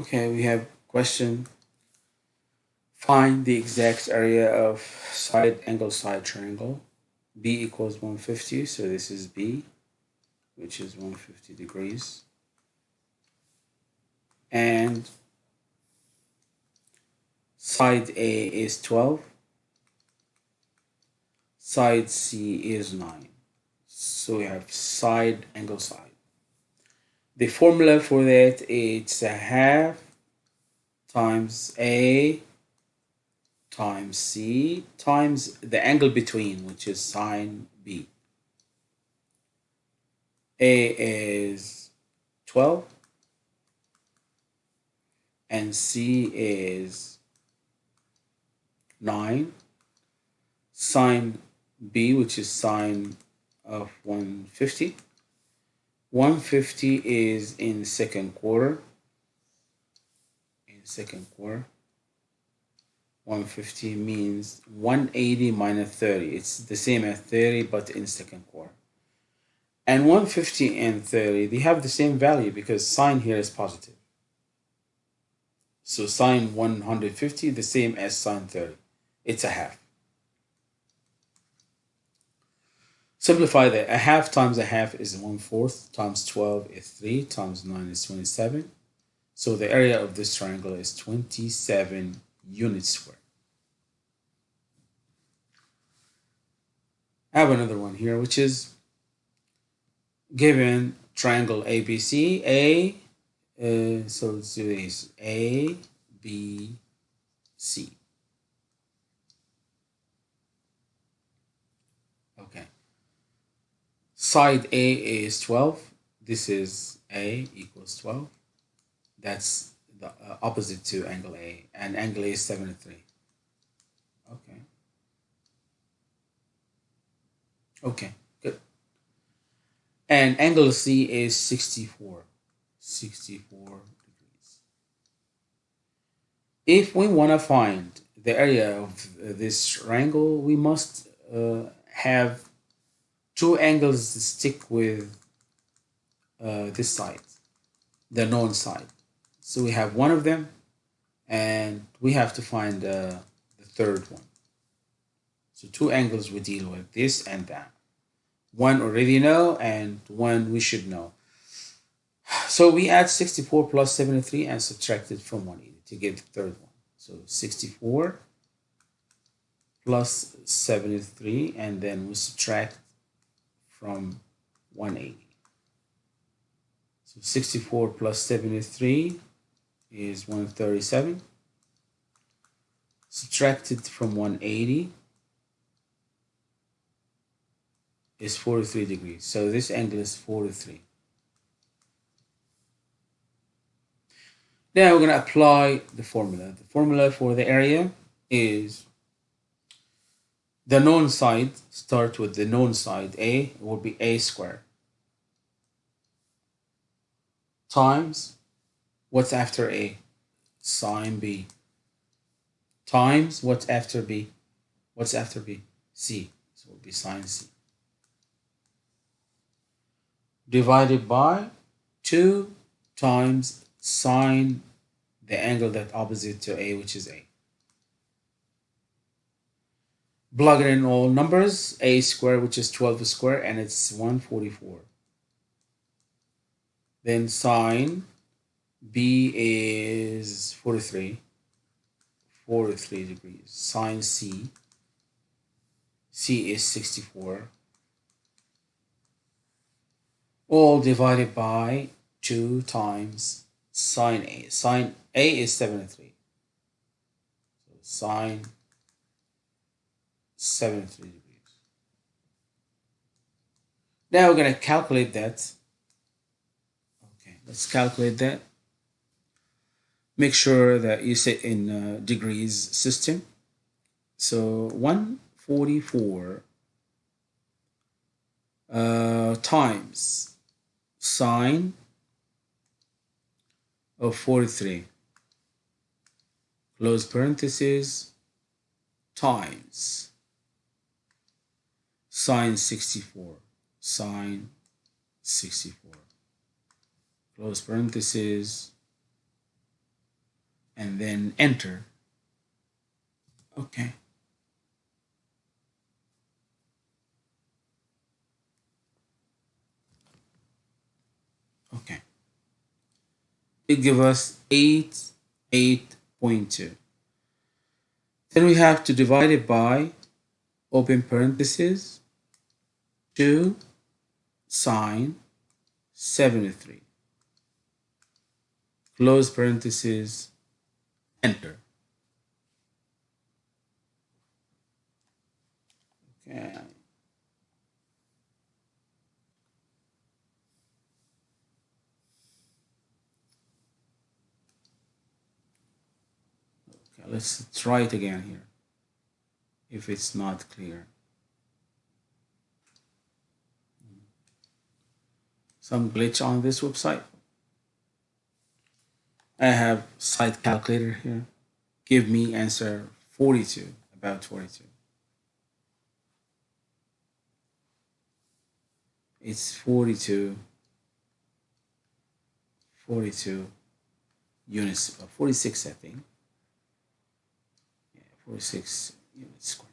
Okay, we have question. Find the exact area of side angle side triangle. B equals 150, so this is B, which is 150 degrees. And side A is 12, side C is 9. So we have side angle side. The formula for that it's a half times A times C times the angle between, which is sine B. A is 12 and C is 9. Sine B, which is sine of 150 150 is in second quarter. In second quarter. 150 means 180 minus 30. It's the same as 30, but in second quarter. And 150 and 30, they have the same value because sine here is positive. So sine 150, the same as sine 30. It's a half. Simplify that. A half times a half is 1 fourth, times 12 is 3, times 9 is 27. So the area of this triangle is 27 units square. I have another one here, which is given triangle ABC, A, uh, so let's do this, A, B, C. side A is 12. This is A equals 12. That's the uh, opposite to angle A. And angle A is 73. Okay. Okay, good. And angle C is 64. 64 degrees. If we want to find the area of this triangle, we must uh, have two angles stick with uh, this side, the known side. So we have one of them, and we have to find uh, the third one. So two angles we deal with, this and that. One already know, and one we should know. So we add 64 plus 73 and subtract it from 180 to get the third one. So 64 plus 73, and then we subtract from 180. So 64 plus 73 is 137. Subtracted from 180 is 43 degrees. So this angle is 43. Now we're going to apply the formula. The formula for the area is the known side, start with the known side, A, will be A squared. Times, what's after A? Sine B. Times, what's after B? What's after B? C. So it will be sine C. Divided by 2 times sine the angle that opposite to A, which is A plug it in all numbers a square which is 12 square and it's 144 then sine b is 43 43 degrees. Sine c c is 64 all divided by 2 times sine a. Sine a is 73 so sine 73 degrees. Now we're going to calculate that. Okay, let's calculate that. Make sure that you set in uh, degrees system. So 144 uh, times sine of 43 close parentheses times sine 64 sine 64 close parenthesis and then enter. Okay. Okay. It give us 8, 8.2. Then we have to divide it by open parentheses 2 sine 73 close parentheses enter. Okay. Okay let's try it again here if it's not clear some glitch on this website I have site calculator here. Give me answer 42, about 42. It's 42, 42 units, uh, 46 I think. Yeah, 46 units square.